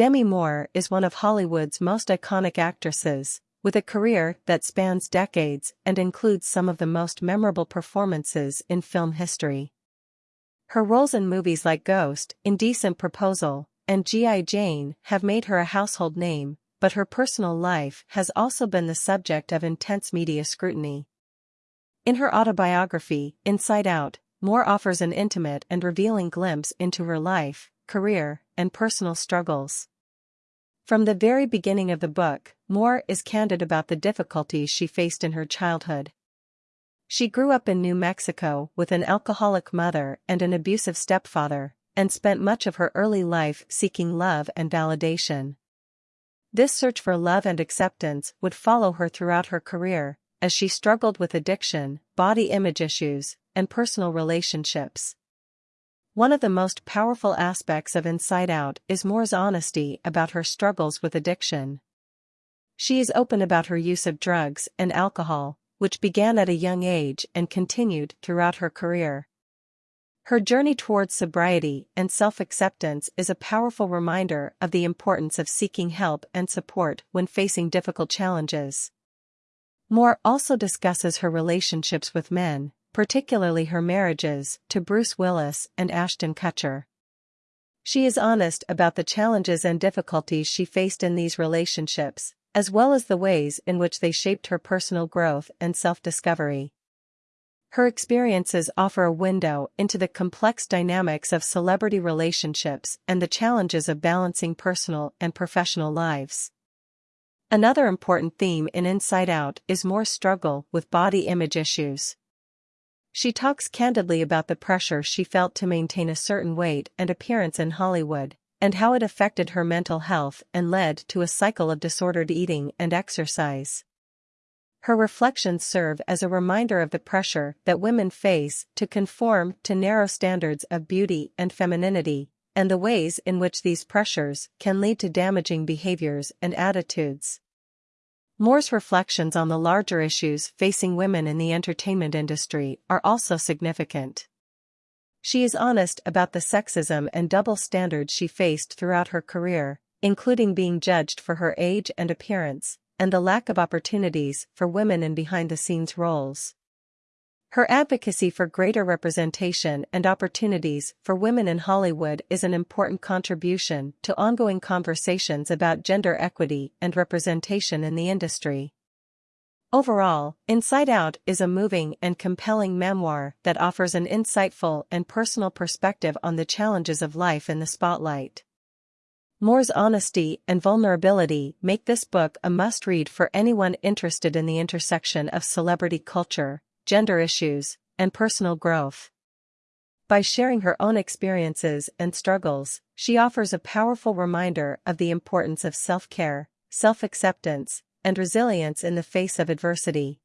Demi Moore is one of Hollywood's most iconic actresses, with a career that spans decades and includes some of the most memorable performances in film history. Her roles in movies like Ghost, Indecent Proposal, and G.I. Jane have made her a household name, but her personal life has also been the subject of intense media scrutiny. In her autobiography, Inside Out, Moore offers an intimate and revealing glimpse into her life, career, and personal struggles. From the very beginning of the book, Moore is candid about the difficulties she faced in her childhood. She grew up in New Mexico with an alcoholic mother and an abusive stepfather, and spent much of her early life seeking love and validation. This search for love and acceptance would follow her throughout her career, as she struggled with addiction, body image issues, and personal relationships. One of the most powerful aspects of Inside Out is Moore's honesty about her struggles with addiction. She is open about her use of drugs and alcohol, which began at a young age and continued throughout her career. Her journey towards sobriety and self-acceptance is a powerful reminder of the importance of seeking help and support when facing difficult challenges. Moore also discusses her relationships with men, particularly her marriages, to Bruce Willis and Ashton Kutcher. She is honest about the challenges and difficulties she faced in these relationships, as well as the ways in which they shaped her personal growth and self-discovery. Her experiences offer a window into the complex dynamics of celebrity relationships and the challenges of balancing personal and professional lives. Another important theme in Inside Out is Moore's struggle with body image issues. She talks candidly about the pressure she felt to maintain a certain weight and appearance in Hollywood, and how it affected her mental health and led to a cycle of disordered eating and exercise. Her reflections serve as a reminder of the pressure that women face to conform to narrow standards of beauty and femininity, and the ways in which these pressures can lead to damaging behaviors and attitudes. Moore's reflections on the larger issues facing women in the entertainment industry are also significant. She is honest about the sexism and double standards she faced throughout her career, including being judged for her age and appearance, and the lack of opportunities for women in behind-the-scenes roles. Her advocacy for greater representation and opportunities for women in Hollywood is an important contribution to ongoing conversations about gender equity and representation in the industry. Overall, Inside Out is a moving and compelling memoir that offers an insightful and personal perspective on the challenges of life in the spotlight. Moore's honesty and vulnerability make this book a must-read for anyone interested in the intersection of celebrity culture, gender issues, and personal growth. By sharing her own experiences and struggles, she offers a powerful reminder of the importance of self-care, self-acceptance, and resilience in the face of adversity.